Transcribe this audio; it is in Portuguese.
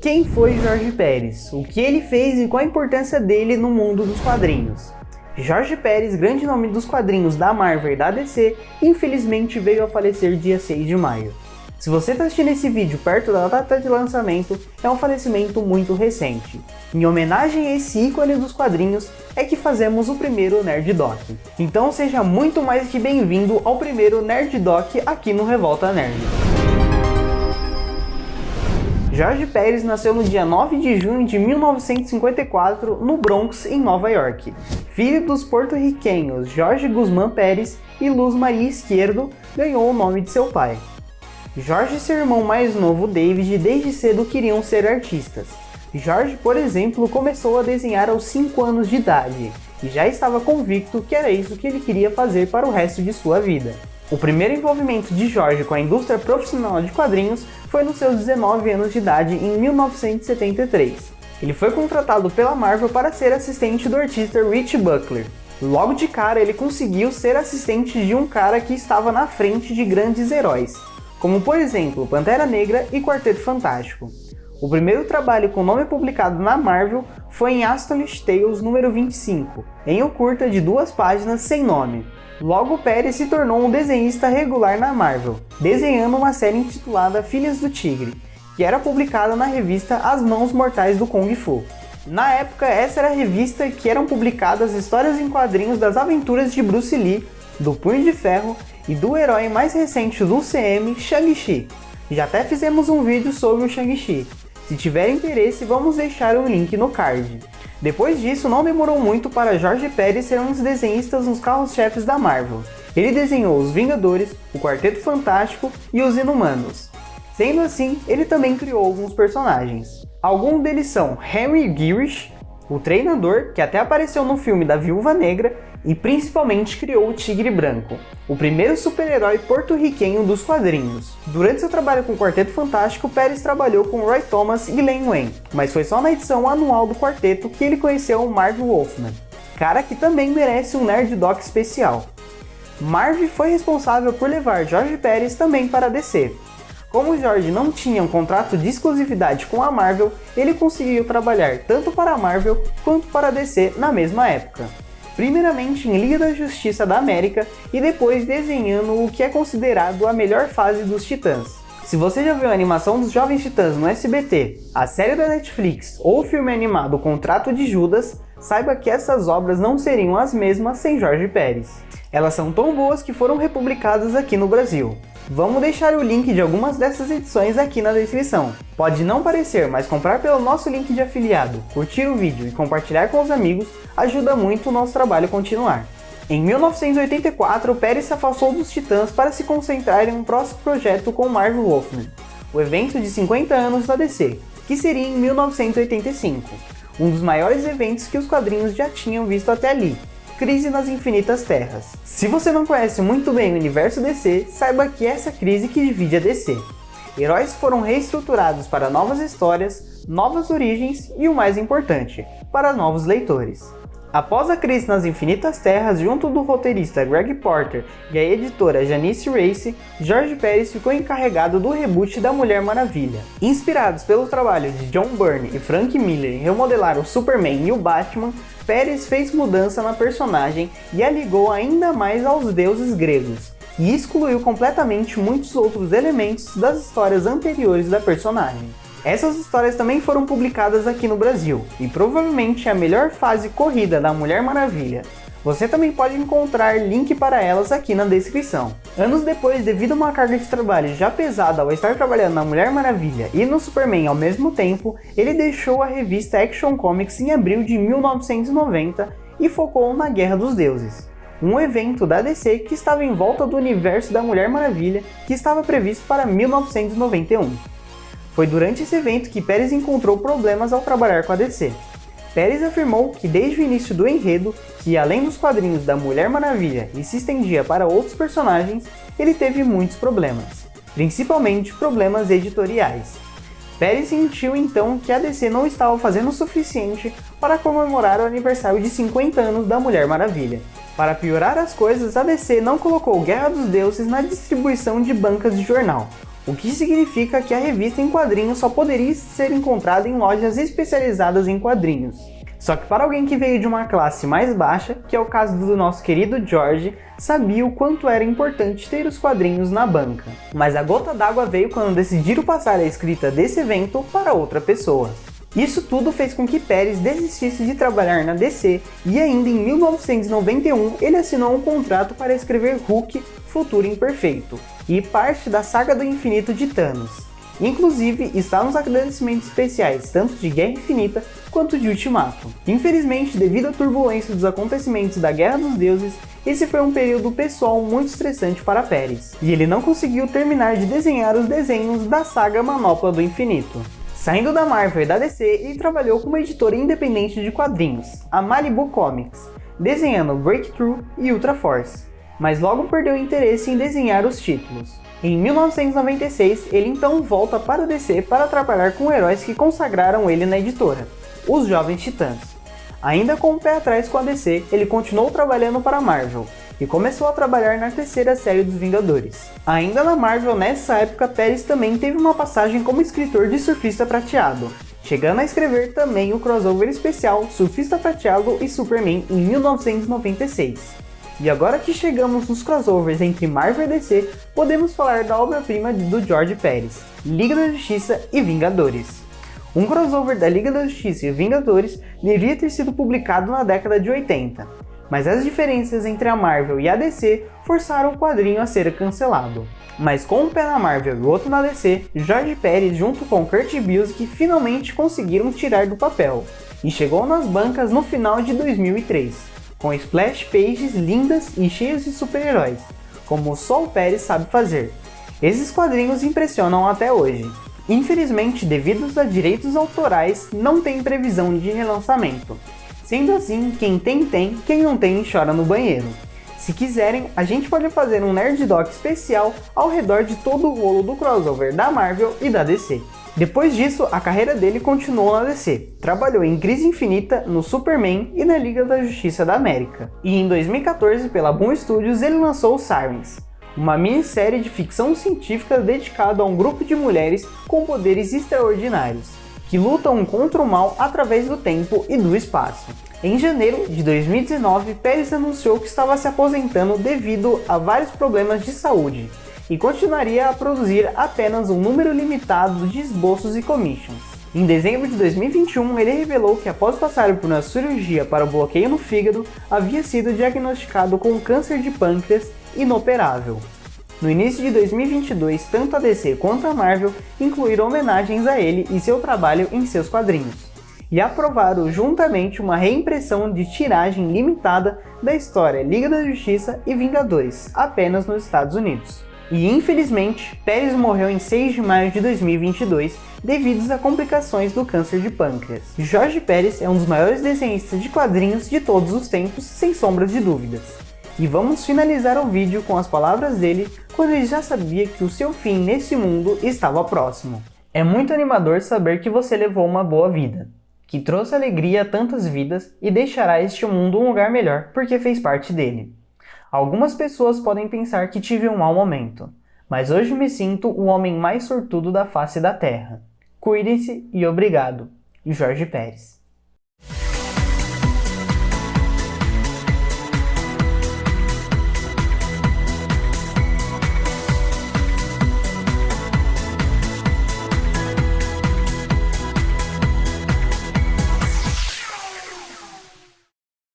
Quem foi Jorge Pérez? O que ele fez e qual a importância dele no mundo dos quadrinhos? Jorge Pérez, grande nome dos quadrinhos da Marvel e da DC, infelizmente veio a falecer dia 6 de maio. Se você está assistindo esse vídeo perto da data de lançamento, é um falecimento muito recente. Em homenagem a esse ícone dos quadrinhos, é que fazemos o primeiro Nerd Doc. Então seja muito mais que bem-vindo ao primeiro Nerd Doc aqui no Revolta Nerd. Jorge Pérez nasceu no dia 9 de junho de 1954 no Bronx, em Nova York. Filho dos porto-riquenhos Jorge Guzmán Pérez e Luz Maria Esquerdo, ganhou o nome de seu pai. Jorge e seu irmão mais novo David desde cedo queriam ser artistas. Jorge, por exemplo, começou a desenhar aos 5 anos de idade e já estava convicto que era isso que ele queria fazer para o resto de sua vida. O primeiro envolvimento de Jorge com a indústria profissional de quadrinhos foi nos seus 19 anos de idade em 1973. Ele foi contratado pela Marvel para ser assistente do artista Rich Buckler. Logo de cara ele conseguiu ser assistente de um cara que estava na frente de grandes heróis, como por exemplo Pantera Negra e Quarteto Fantástico. O primeiro trabalho com nome publicado na Marvel foi em Astonish Tales número 25, em um curta de duas páginas sem nome. Logo Pérez se tornou um desenhista regular na Marvel, desenhando uma série intitulada Filhas do Tigre, que era publicada na revista As Mãos Mortais do Kung Fu. Na época, essa era a revista que eram publicadas histórias em quadrinhos das aventuras de Bruce Lee, do Punho de Ferro e do herói mais recente do CM, Shang-Chi. Já até fizemos um vídeo sobre o Shang-Chi. Se tiver interesse, vamos deixar o link no card. Depois disso, não demorou muito para Jorge Pérez ser um dos desenhistas nos carros-chefes da Marvel. Ele desenhou os Vingadores, o Quarteto Fantástico e os Inumanos. Sendo assim, ele também criou alguns personagens. Alguns deles são Henry Girish, o treinador, que até apareceu no filme da Viúva Negra, e principalmente criou o Tigre Branco, o primeiro super-herói porto-riquenho dos quadrinhos. Durante seu trabalho com o Quarteto Fantástico, Pérez trabalhou com Roy Thomas e Len Wayne, mas foi só na edição anual do quarteto que ele conheceu o Marv Wolfman, cara que também merece um Nerd Doc especial. Marv foi responsável por levar Jorge Pérez também para a DC, como Jorge não tinha um contrato de exclusividade com a Marvel, ele conseguiu trabalhar tanto para a Marvel quanto para a DC na mesma época. Primeiramente em Liga da Justiça da América e depois desenhando o que é considerado a melhor fase dos Titãs. Se você já viu a animação dos Jovens Titãs no SBT, a série da Netflix ou o filme animado Contrato de Judas, saiba que essas obras não seriam as mesmas sem Jorge Pérez. Elas são tão boas que foram republicadas aqui no Brasil. Vamos deixar o link de algumas dessas edições aqui na descrição. Pode não parecer, mas comprar pelo nosso link de afiliado, curtir o vídeo e compartilhar com os amigos ajuda muito o nosso trabalho continuar. Em 1984, Pérez se afastou dos Titãs para se concentrar em um próximo projeto com Marvel Wolfman, o evento de 50 anos da DC, que seria em 1985, um dos maiores eventos que os quadrinhos já tinham visto até ali, Crise nas Infinitas Terras. Se você não conhece muito bem o universo DC, saiba que é essa crise que divide a DC. Heróis foram reestruturados para novas histórias, novas origens e o mais importante, para novos leitores. Após a crise nas Infinitas Terras, junto do roteirista Greg Porter e a editora Janice Race, George Pérez ficou encarregado do reboot da Mulher Maravilha. Inspirados pelo trabalho de John Byrne e Frank Miller em remodelar o Superman e o Batman, Pérez fez mudança na personagem e a ligou ainda mais aos deuses gregos, e excluiu completamente muitos outros elementos das histórias anteriores da personagem. Essas histórias também foram publicadas aqui no Brasil, e provavelmente a melhor fase corrida da Mulher Maravilha, você também pode encontrar link para elas aqui na descrição. Anos depois, devido a uma carga de trabalho já pesada ao estar trabalhando na Mulher Maravilha e no Superman ao mesmo tempo, ele deixou a revista Action Comics em abril de 1990 e focou na Guerra dos Deuses. Um evento da DC que estava em volta do universo da Mulher Maravilha que estava previsto para 1991. Foi durante esse evento que Pérez encontrou problemas ao trabalhar com a DC. Pérez afirmou que desde o início do enredo, que além dos quadrinhos da Mulher Maravilha e se estendia para outros personagens, ele teve muitos problemas, principalmente problemas editoriais. Pérez sentiu então que a DC não estava fazendo o suficiente para comemorar o aniversário de 50 anos da Mulher Maravilha. Para piorar as coisas, a DC não colocou Guerra dos Deuses na distribuição de bancas de jornal, o que significa que a revista em quadrinhos só poderia ser encontrada em lojas especializadas em quadrinhos. Só que para alguém que veio de uma classe mais baixa, que é o caso do nosso querido George, sabia o quanto era importante ter os quadrinhos na banca. Mas a gota d'água veio quando decidiram passar a escrita desse evento para outra pessoa. Isso tudo fez com que Pérez desistisse de trabalhar na DC e ainda em 1991 ele assinou um contrato para escrever Hulk Futuro Imperfeito e parte da saga do infinito de Thanos. Inclusive, está nos agradecimentos especiais tanto de Guerra Infinita quanto de Ultimato. Infelizmente, devido à turbulência dos acontecimentos da Guerra dos Deuses, esse foi um período pessoal muito estressante para Pérez, e ele não conseguiu terminar de desenhar os desenhos da saga Manopla do Infinito. Saindo da Marvel e da DC, ele trabalhou como editora independente de quadrinhos, a Malibu Comics, desenhando Breakthrough e Ultra Force, mas logo perdeu interesse em desenhar os títulos. Em 1996, ele então volta para a DC para trabalhar com heróis que consagraram ele na editora, os Jovens Titãs. Ainda com o pé atrás com a DC, ele continuou trabalhando para a Marvel, e começou a trabalhar na terceira série dos Vingadores. Ainda na Marvel, nessa época, Pérez também teve uma passagem como escritor de Surfista Prateado, chegando a escrever também o crossover especial Surfista Prateado e Superman em 1996. E agora que chegamos nos crossovers entre Marvel e DC, podemos falar da obra-prima do George Pérez, Liga da Justiça e Vingadores. Um crossover da Liga da Justiça e Vingadores devia ter sido publicado na década de 80, mas as diferenças entre a Marvel e a DC forçaram o quadrinho a ser cancelado. Mas com um pé na Marvel e outro na DC, George Pérez junto com Kurt Busiek finalmente conseguiram tirar do papel, e chegou nas bancas no final de 2003 com splash pages lindas e cheias de super-heróis, como só o Pérez sabe fazer. Esses quadrinhos impressionam até hoje. Infelizmente, devido a direitos autorais, não tem previsão de relançamento. Sendo assim, quem tem tem, quem não tem chora no banheiro. Se quiserem, a gente pode fazer um Nerd Doc especial ao redor de todo o rolo do crossover da Marvel e da DC. Depois disso, a carreira dele continuou na DC. Trabalhou em Crise Infinita, no Superman e na Liga da Justiça da América. E em 2014, pela Boom Studios, ele lançou Sirens, uma minissérie de ficção científica dedicada a um grupo de mulheres com poderes extraordinários, que lutam contra o mal através do tempo e do espaço. Em janeiro de 2019, Pérez anunciou que estava se aposentando devido a vários problemas de saúde, e continuaria a produzir apenas um número limitado de esboços e commissions. Em dezembro de 2021, ele revelou que após passar por uma cirurgia para o bloqueio no fígado, havia sido diagnosticado com câncer de pâncreas inoperável. No início de 2022, tanto a DC quanto a Marvel incluíram homenagens a ele e seu trabalho em seus quadrinhos, e aprovaram juntamente uma reimpressão de tiragem limitada da história Liga da Justiça e Vingadores, apenas nos Estados Unidos. E infelizmente, Pérez morreu em 6 de maio de 2022 devido a complicações do câncer de pâncreas. Jorge Pérez é um dos maiores desenhistas de quadrinhos de todos os tempos, sem sombras de dúvidas. E vamos finalizar o vídeo com as palavras dele quando ele já sabia que o seu fim nesse mundo estava próximo. É muito animador saber que você levou uma boa vida, que trouxe alegria a tantas vidas e deixará este mundo um lugar melhor porque fez parte dele. Algumas pessoas podem pensar que tive um mau momento, mas hoje me sinto o homem mais sortudo da face da Terra. Cuidem-se e obrigado. Jorge Pérez